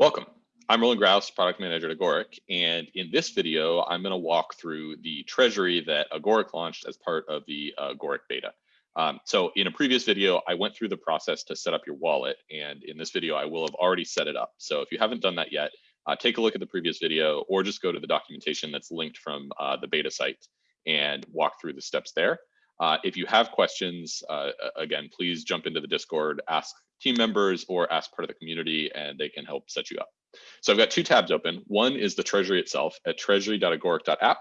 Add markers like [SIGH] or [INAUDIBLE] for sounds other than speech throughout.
Welcome. I'm Rowland Graus, product manager at Agoric, and in this video, I'm going to walk through the treasury that Agoric launched as part of the uh, Agoric beta. Um, so in a previous video, I went through the process to set up your wallet, and in this video, I will have already set it up. So if you haven't done that yet, uh, take a look at the previous video or just go to the documentation that's linked from uh, the beta site and walk through the steps there. Uh, if you have questions, uh, again, please jump into the Discord, ask team members or ask part of the community and they can help set you up. So I've got two tabs open. One is the treasury itself at treasury.agoric.app.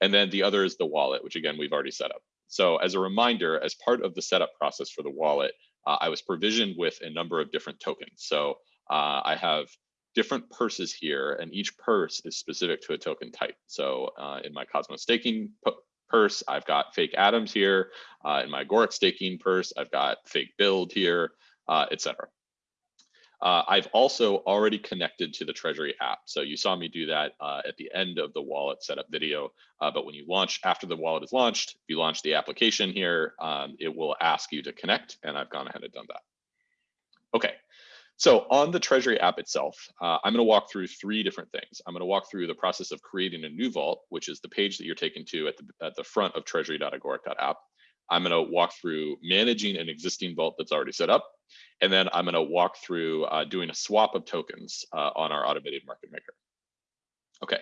And then the other is the wallet, which again, we've already set up. So as a reminder, as part of the setup process for the wallet, uh, I was provisioned with a number of different tokens. So uh, I have different purses here and each purse is specific to a token type. So uh, in my Cosmos staking purse, I've got fake atoms here. Uh, in my Agoric staking purse, I've got fake build here uh, etc. Uh, I've also already connected to the Treasury app. So you saw me do that uh, at the end of the wallet setup video. Uh, but when you launch, after the wallet is launched, if you launch the application here, um, it will ask you to connect, and I've gone ahead and done that. So on the Treasury app itself, uh, I'm going to walk through three different things. I'm going to walk through the process of creating a new vault, which is the page that you're taken to at the, at the front of treasury.agoric.app. I'm going to walk through managing an existing vault that's already set up. And then I'm going to walk through uh, doing a swap of tokens uh, on our automated market maker. Okay,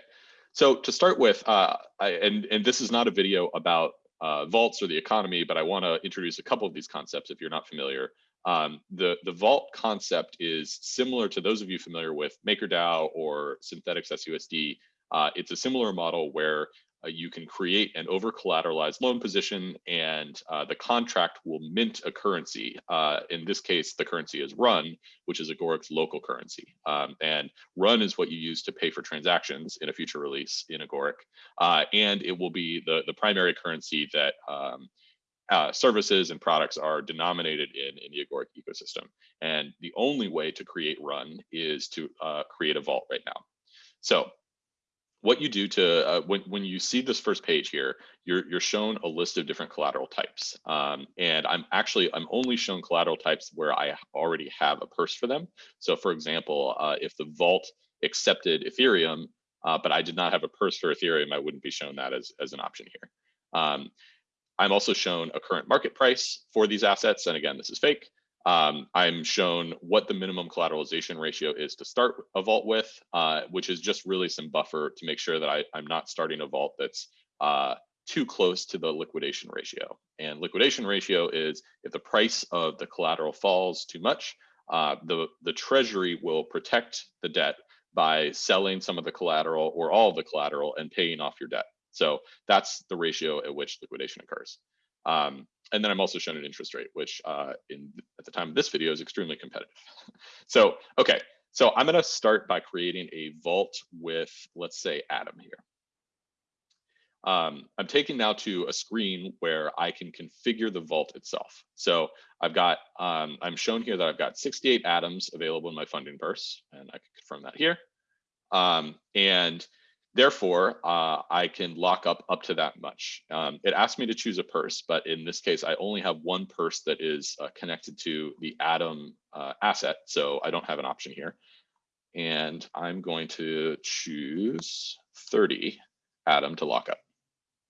so to start with, uh, I, and, and this is not a video about uh, vaults or the economy, but I want to introduce a couple of these concepts if you're not familiar. Um, the, the vault concept is similar to those of you familiar with MakerDAO or Synthetix SUSD. Uh, it's a similar model where uh, you can create an over collateralized loan position and uh, the contract will mint a currency. Uh, in this case, the currency is RUN, which is Agoric's local currency. Um, and RUN is what you use to pay for transactions in a future release in Agoric. Uh, and it will be the, the primary currency that um, uh, services and products are denominated in, in the Agoric ecosystem. And the only way to create RUN is to uh, create a vault right now. So what you do to uh, when when you see this first page here, you're you're shown a list of different collateral types. Um, and I'm actually I'm only shown collateral types where I already have a purse for them. So for example, uh, if the vault accepted Ethereum, uh, but I did not have a purse for Ethereum, I wouldn't be shown that as as an option here. Um, I'm also shown a current market price for these assets, and again, this is fake. Um, I'm shown what the minimum collateralization ratio is to start a vault with, uh, which is just really some buffer to make sure that I, am not starting a vault that's uh, too close to the liquidation ratio. And liquidation ratio is if the price of the collateral falls too much, uh, the, the treasury will protect the debt by selling some of the collateral or all of the collateral and paying off your debt. So that's the ratio at which liquidation occurs. Um, and then I'm also shown an interest rate, which uh, in at the time of this video is extremely competitive. [LAUGHS] so, okay, so I'm gonna start by creating a vault with, let's say, Atom here. Um, I'm taking now to a screen where I can configure the vault itself. So I've got, um, I'm shown here that I've got 68 atoms available in my funding purse, and I can confirm that here. Um, and Therefore, uh, I can lock up up to that much. Um, it asked me to choose a purse, but in this case, I only have one purse that is uh, connected to the Atom uh, asset, so I don't have an option here. And I'm going to choose 30 Atom to lock up.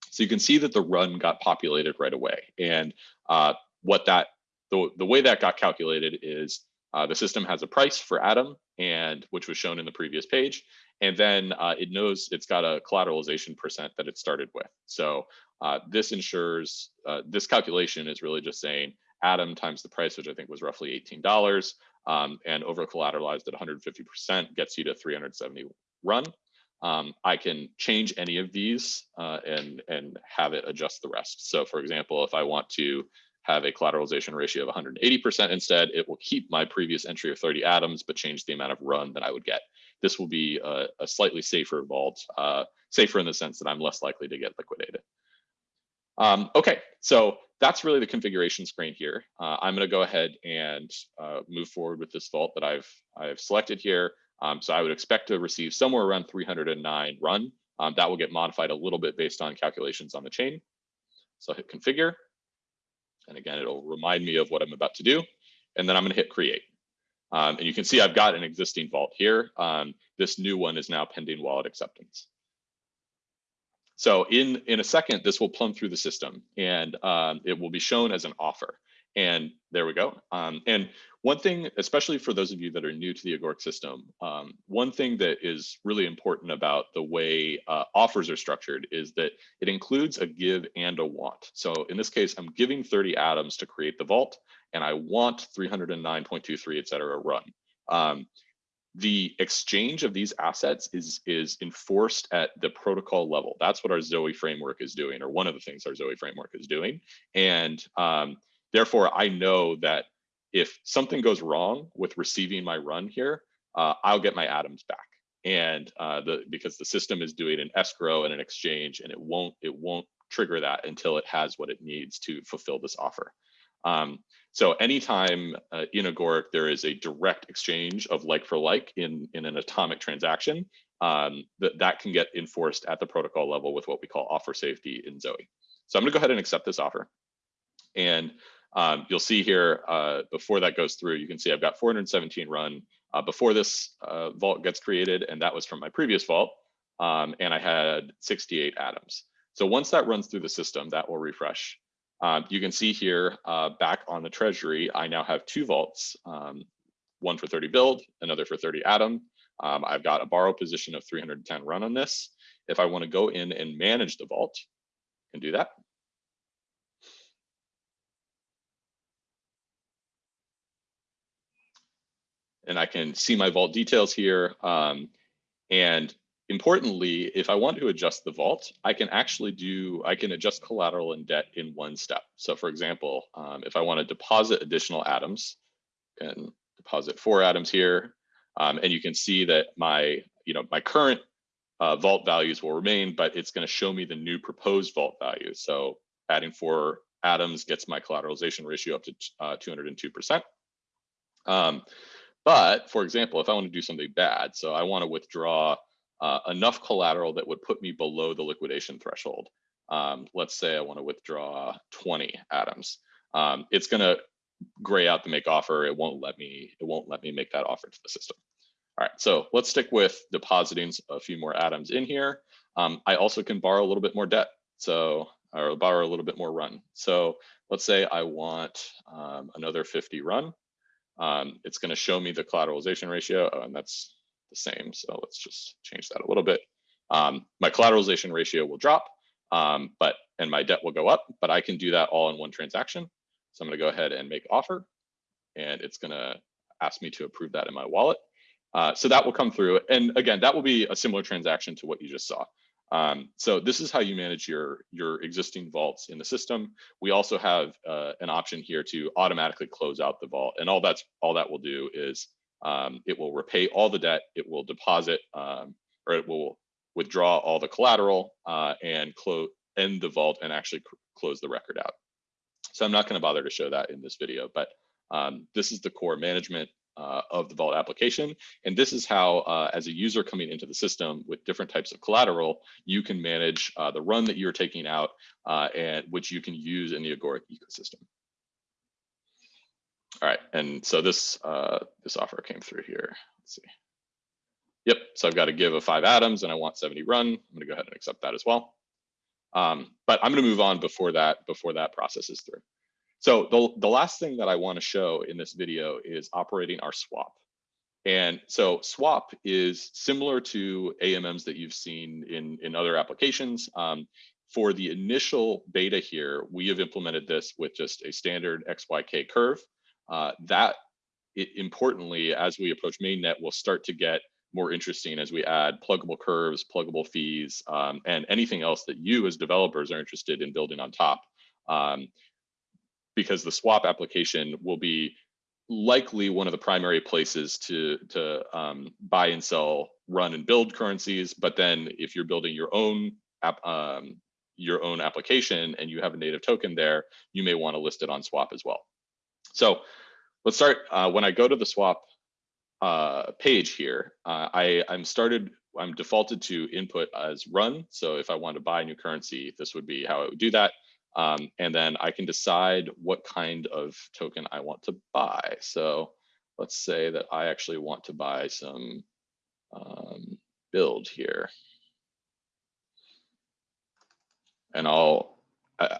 So you can see that the run got populated right away. And uh, what that, the, the way that got calculated is uh, the system has a price for Atom, and which was shown in the previous page, and then uh, it knows it's got a collateralization percent that it started with. So uh, this ensures, uh, this calculation is really just saying Atom times the price, which I think was roughly $18, um, and over collateralized at 150% gets you to 370 run. Um, I can change any of these uh, and, and have it adjust the rest. So for example, if I want to have a collateralization ratio of 180% instead, it will keep my previous entry of 30 atoms, but change the amount of run that I would get this will be a, a slightly safer vault, uh, safer in the sense that I'm less likely to get liquidated. Um, okay, so that's really the configuration screen here. Uh, I'm going to go ahead and uh, move forward with this vault that I've I've selected here. Um, so I would expect to receive somewhere around 309 run. Um, that will get modified a little bit based on calculations on the chain. So I'll hit configure. And again, it'll remind me of what I'm about to do. And then I'm going to hit create. Um, and you can see I've got an existing vault here. Um, this new one is now pending wallet acceptance. So in, in a second, this will plumb through the system and um, it will be shown as an offer. And there we go. Um, and one thing, especially for those of you that are new to the Agoric system, um, one thing that is really important about the way uh, offers are structured is that it includes a give and a want. So in this case, I'm giving 30 atoms to create the vault, and I want 309.23, et cetera, run. Um, the exchange of these assets is is enforced at the protocol level. That's what our Zoe framework is doing, or one of the things our Zoe framework is doing. And um, therefore, I know that if something goes wrong with receiving my run here, uh, I'll get my atoms back. And uh, the because the system is doing an escrow and an exchange, and it won't it won't trigger that until it has what it needs to fulfill this offer. Um, so anytime uh, in Agoric there is a direct exchange of like for like in, in an atomic transaction, um, that, that can get enforced at the protocol level with what we call offer safety in Zoe. So I'm gonna go ahead and accept this offer. And um, you'll see here, uh, before that goes through, you can see I've got 417 run uh, before this uh, vault gets created, and that was from my previous vault, um, and I had 68 atoms. So once that runs through the system, that will refresh. Um, you can see here uh, back on the treasury, I now have two vaults, um, one for 30 build, another for 30 atom. Um, I've got a borrow position of 310 run on this. If I want to go in and manage the vault, can do that. And I can see my vault details here. Um, and Importantly, if I want to adjust the vault, I can actually do, I can adjust collateral and debt in one step. So for example, um, if I want to deposit additional atoms, can deposit four atoms here. Um, and you can see that my, you know, my current uh, vault values will remain, but it's going to show me the new proposed vault value. So adding four atoms gets my collateralization ratio up to uh, 202%. Um, but for example, if I want to do something bad, so I want to withdraw uh, enough collateral that would put me below the liquidation threshold. Um, let's say I want to withdraw 20 atoms. Um, it's going to gray out the make offer. It won't let me. It won't let me make that offer to the system. All right, so let's stick with depositing a few more atoms in here. Um, I also can borrow a little bit more debt, so or borrow a little bit more run. So let's say I want um, another 50 run. Um, it's going to show me the collateralization ratio, oh, and that's the same. So let's just change that a little bit. Um, my collateralization ratio will drop, um, but and my debt will go up, but I can do that all in one transaction. So I'm going to go ahead and make offer, and it's going to ask me to approve that in my wallet. Uh, so that will come through. And again, that will be a similar transaction to what you just saw. Um, so this is how you manage your, your existing vaults in the system. We also have uh, an option here to automatically close out the vault. And all that's all that will do is um, it will repay all the debt, it will deposit, um, or it will withdraw all the collateral uh, and close end the vault and actually close the record out. So I'm not going to bother to show that in this video, but um, this is the core management uh, of the vault application. And this is how, uh, as a user coming into the system with different types of collateral, you can manage uh, the run that you're taking out uh, and which you can use in the Agoric ecosystem. All right, and so this uh, this offer came through here. Let's see. Yep, so I've got to give a five atoms and I want 70 run. I'm gonna go ahead and accept that as well. Um, but I'm gonna move on before that, before that process is through. So the, the last thing that I wanna show in this video is operating our swap. And so swap is similar to AMMs that you've seen in, in other applications. Um, for the initial beta here, we have implemented this with just a standard XYK curve. Uh, that it, importantly, as we approach mainnet, will start to get more interesting as we add pluggable curves, pluggable fees, um, and anything else that you as developers are interested in building on top. Um, because the swap application will be likely one of the primary places to, to um, buy and sell, run and build currencies. But then if you're building your own app, um, your own application and you have a native token there, you may want to list it on swap as well. So let's start, uh, when I go to the swap uh, page here, uh, I, I'm started, I'm defaulted to input as run. So if I want to buy a new currency, this would be how I would do that. Um, and then I can decide what kind of token I want to buy. So let's say that I actually want to buy some um, build here. And I'll,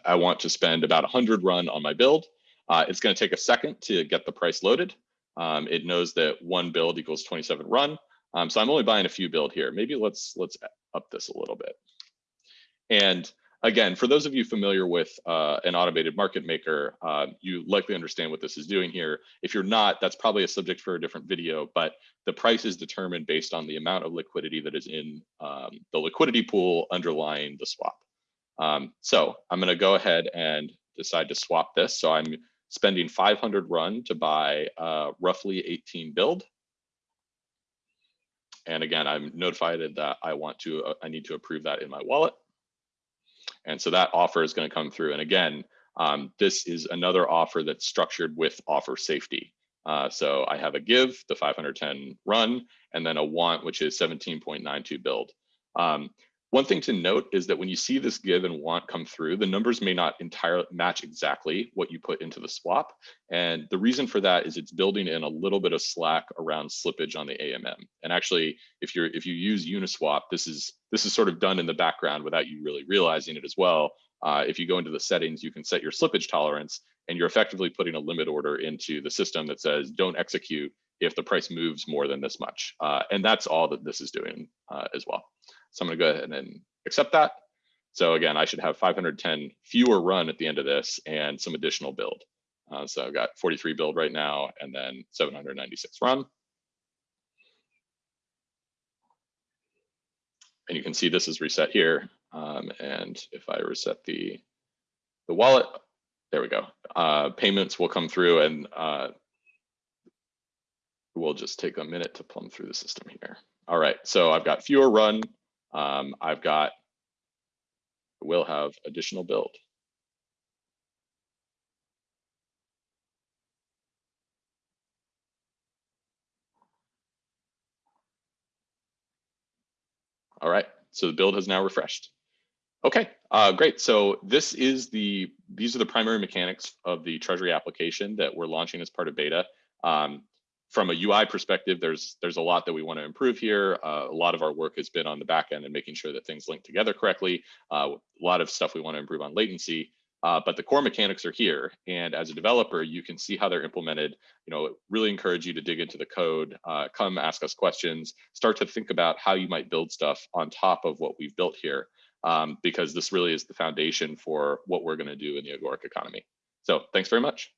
I, want to spend about 100 run on my build. Uh, it's going to take a second to get the price loaded. Um, it knows that one build equals 27 run. Um, so I'm only buying a few build here. Maybe let's let's up this a little bit. And again, for those of you familiar with uh, an automated market maker, uh, you likely understand what this is doing here. If you're not, that's probably a subject for a different video, but the price is determined based on the amount of liquidity that is in um, the liquidity pool underlying the swap. Um, so I'm gonna go ahead and decide to swap this. So I'm spending 500 run to buy uh, roughly 18 build. And again, I'm notified that I want to, uh, I need to approve that in my wallet. And so that offer is going to come through. And again, um, this is another offer that's structured with offer safety. Uh, so I have a give, the 510 run, and then a want, which is 17.92 build. Um, one thing to note is that when you see this give and want come through, the numbers may not entirely match exactly what you put into the swap. And the reason for that is it's building in a little bit of slack around slippage on the AMM. And actually, if you're if you use Uniswap, this is this is sort of done in the background without you really realizing it as well. Uh, if you go into the settings, you can set your slippage tolerance and you're effectively putting a limit order into the system that says don't execute if the price moves more than this much. Uh, and that's all that this is doing uh, as well. So I'm gonna go ahead and accept that. So again, I should have 510 fewer run at the end of this and some additional build. Uh, so I've got 43 build right now and then 796 run. And you can see this is reset here. Um, and if I reset the, the wallet, there we go. Uh, payments will come through and uh, we'll just take a minute to plumb through the system here. All right, so I've got fewer run, um, I've got, will have additional build. All right, so the build has now refreshed. Okay, uh, great. So this is the, these are the primary mechanics of the Treasury application that we're launching as part of beta. Um, from a UI perspective, there's there's a lot that we want to improve here. Uh, a lot of our work has been on the back end and making sure that things link together correctly. Uh, a lot of stuff we want to improve on latency, uh, but the core mechanics are here. And as a developer, you can see how they're implemented. You know, really encourage you to dig into the code, uh, come ask us questions, start to think about how you might build stuff on top of what we've built here, um, because this really is the foundation for what we're going to do in the Agoric economy. So thanks very much.